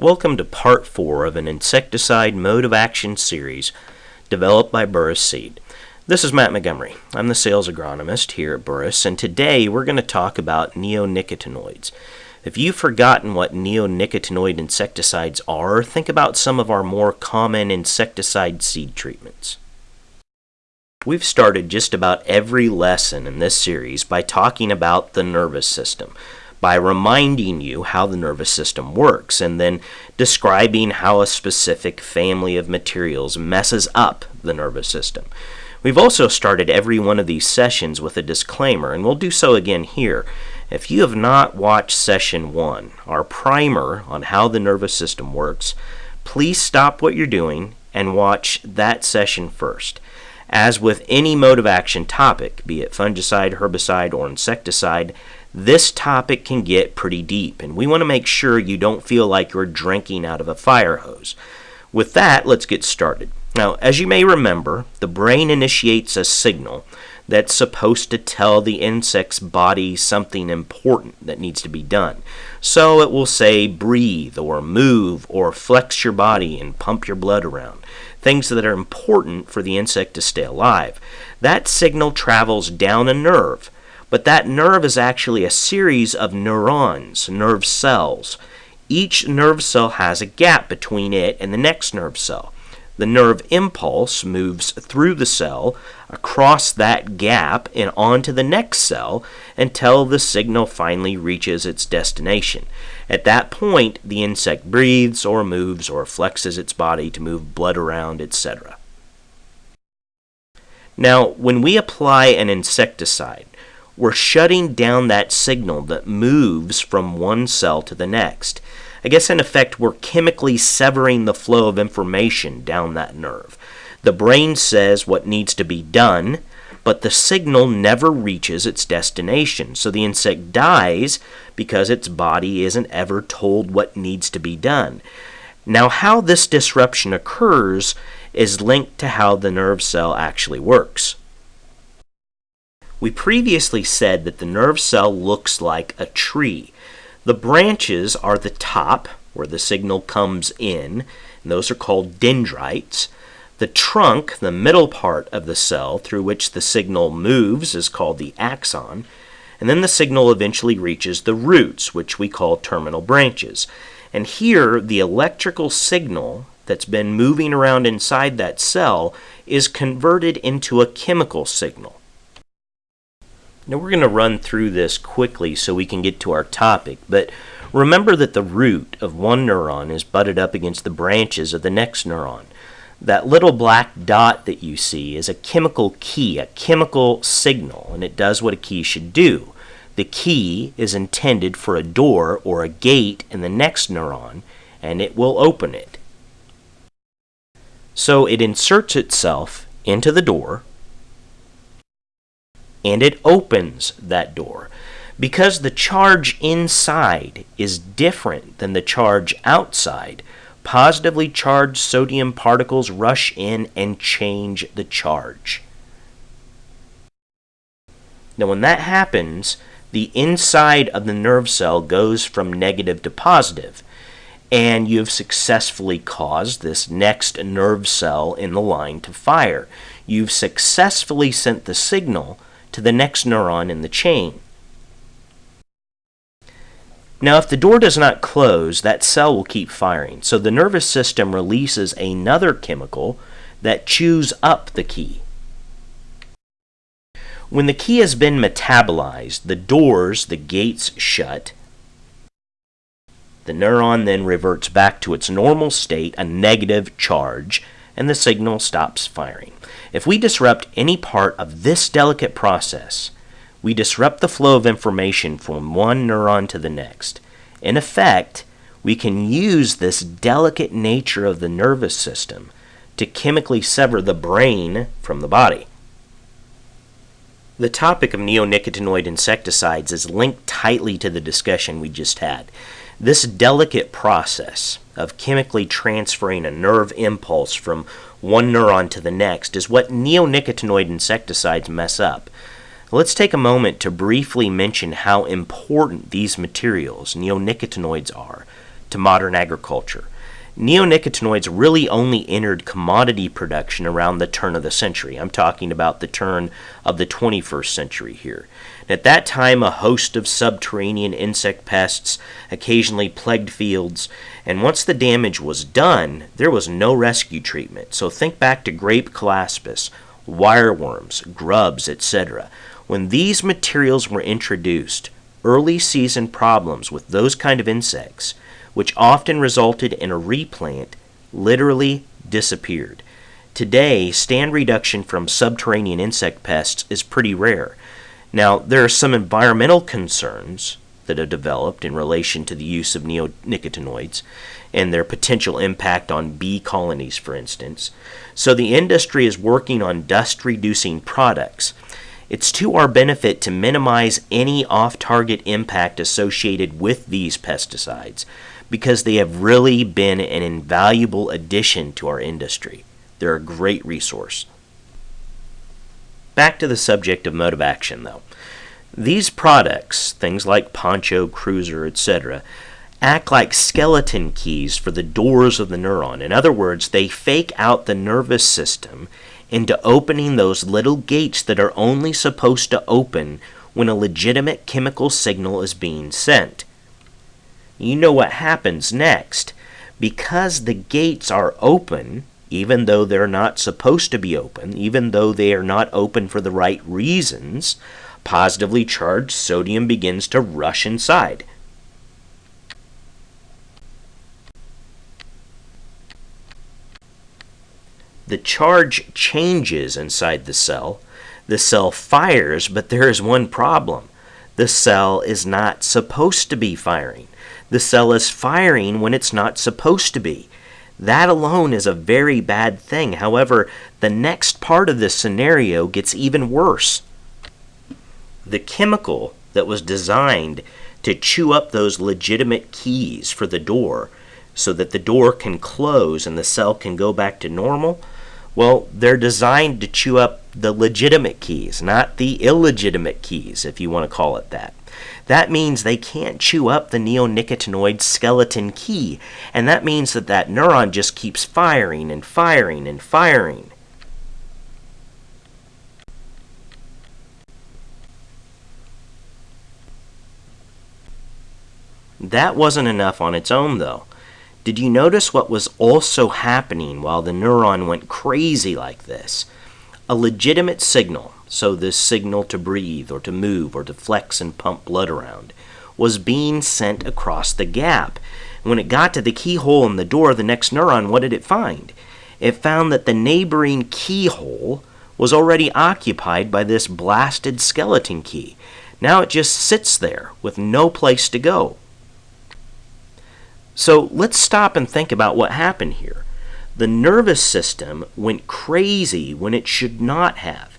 Welcome to part 4 of an insecticide mode of action series developed by Burrus Seed. This is Matt Montgomery. I'm the sales agronomist here at Burrus, and today we're going to talk about neonicotinoids. If you've forgotten what neonicotinoid insecticides are, think about some of our more common insecticide seed treatments. We've started just about every lesson in this series by talking about the nervous system by reminding you how the nervous system works and then describing how a specific family of materials messes up the nervous system. We've also started every one of these sessions with a disclaimer, and we'll do so again here. If you have not watched session one, our primer on how the nervous system works, please stop what you're doing and watch that session first. As with any mode of action topic, be it fungicide, herbicide, or insecticide, this topic can get pretty deep, and we want to make sure you don't feel like you're drinking out of a fire hose. With that, let's get started. Now, as you may remember, the brain initiates a signal that's supposed to tell the insect's body something important that needs to be done. So it will say breathe or move or flex your body and pump your blood around. Things that are important for the insect to stay alive. That signal travels down a nerve but that nerve is actually a series of neurons, nerve cells. Each nerve cell has a gap between it and the next nerve cell. The nerve impulse moves through the cell, across that gap, and onto the next cell until the signal finally reaches its destination. At that point, the insect breathes or moves or flexes its body to move blood around, etc. Now, when we apply an insecticide, we're shutting down that signal that moves from one cell to the next. I guess in effect, we're chemically severing the flow of information down that nerve. The brain says what needs to be done, but the signal never reaches its destination. So the insect dies because its body isn't ever told what needs to be done. Now, how this disruption occurs is linked to how the nerve cell actually works. We previously said that the nerve cell looks like a tree. The branches are the top, where the signal comes in, and those are called dendrites. The trunk, the middle part of the cell through which the signal moves, is called the axon. And then the signal eventually reaches the roots, which we call terminal branches. And here, the electrical signal that's been moving around inside that cell is converted into a chemical signal. Now we're going to run through this quickly so we can get to our topic, but remember that the root of one neuron is butted up against the branches of the next neuron. That little black dot that you see is a chemical key, a chemical signal, and it does what a key should do. The key is intended for a door or a gate in the next neuron, and it will open it. So it inserts itself into the door, and it opens that door. Because the charge inside is different than the charge outside, positively charged sodium particles rush in and change the charge. Now, when that happens, the inside of the nerve cell goes from negative to positive, and you've successfully caused this next nerve cell in the line to fire. You've successfully sent the signal to the next neuron in the chain. Now, if the door does not close, that cell will keep firing. So the nervous system releases another chemical that chews up the key. When the key has been metabolized, the doors, the gates shut. The neuron then reverts back to its normal state, a negative charge, and the signal stops firing. If we disrupt any part of this delicate process, we disrupt the flow of information from one neuron to the next. In effect, we can use this delicate nature of the nervous system to chemically sever the brain from the body. The topic of neonicotinoid insecticides is linked tightly to the discussion we just had. This delicate process of chemically transferring a nerve impulse from one neuron to the next is what neonicotinoid insecticides mess up. Let's take a moment to briefly mention how important these materials, neonicotinoids, are to modern agriculture. Neonicotinoids really only entered commodity production around the turn of the century. I'm talking about the turn of the 21st century here. At that time, a host of subterranean insect pests occasionally plagued fields, and once the damage was done, there was no rescue treatment. So think back to grape colaspis, wireworms, grubs, etc. When these materials were introduced, early season problems with those kind of insects, which often resulted in a replant, literally disappeared. Today, stand reduction from subterranean insect pests is pretty rare. Now, there are some environmental concerns that have developed in relation to the use of neonicotinoids and their potential impact on bee colonies, for instance. So, the industry is working on dust reducing products. It's to our benefit to minimize any off target impact associated with these pesticides because they have really been an invaluable addition to our industry. They're a great resource. Back to the subject of mode of action, though. These products, things like Poncho, Cruiser, etc., act like skeleton keys for the doors of the neuron. In other words, they fake out the nervous system into opening those little gates that are only supposed to open when a legitimate chemical signal is being sent. You know what happens next. Because the gates are open, even though they're not supposed to be open, even though they are not open for the right reasons, positively charged sodium begins to rush inside. The charge changes inside the cell. The cell fires, but there is one problem. The cell is not supposed to be firing. The cell is firing when it's not supposed to be. That alone is a very bad thing. However, the next part of this scenario gets even worse. The chemical that was designed to chew up those legitimate keys for the door so that the door can close and the cell can go back to normal, well, they're designed to chew up the legitimate keys, not the illegitimate keys, if you want to call it that. That means they can't chew up the neonicotinoid skeleton key, and that means that that neuron just keeps firing and firing and firing. That wasn't enough on its own, though. Did you notice what was also happening while the neuron went crazy like this? A legitimate signal, so this signal to breathe or to move or to flex and pump blood around, was being sent across the gap. When it got to the keyhole in the door of the next neuron, what did it find? It found that the neighboring keyhole was already occupied by this blasted skeleton key. Now it just sits there with no place to go. So let's stop and think about what happened here. The nervous system went crazy when it should not have.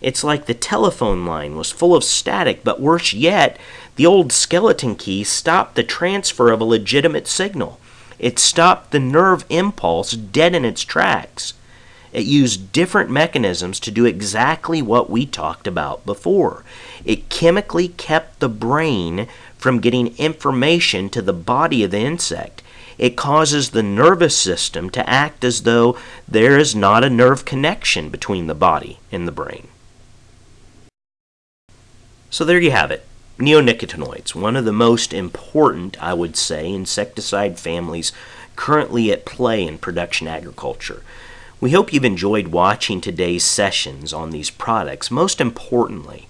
It's like the telephone line was full of static, but worse yet, the old skeleton key stopped the transfer of a legitimate signal. It stopped the nerve impulse dead in its tracks. It used different mechanisms to do exactly what we talked about before. It chemically kept the brain from getting information to the body of the insect. It causes the nervous system to act as though there is not a nerve connection between the body and the brain. So there you have it. Neonicotinoids, one of the most important, I would say, insecticide families currently at play in production agriculture. We hope you've enjoyed watching today's sessions on these products. Most importantly,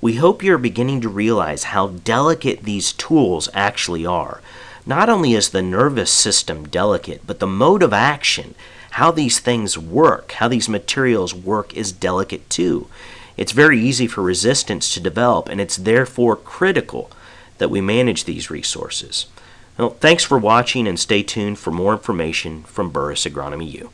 we hope you're beginning to realize how delicate these tools actually are. Not only is the nervous system delicate, but the mode of action, how these things work, how these materials work, is delicate too. It's very easy for resistance to develop, and it's therefore critical that we manage these resources. Well, thanks for watching and stay tuned for more information from Burrus Agronomy U.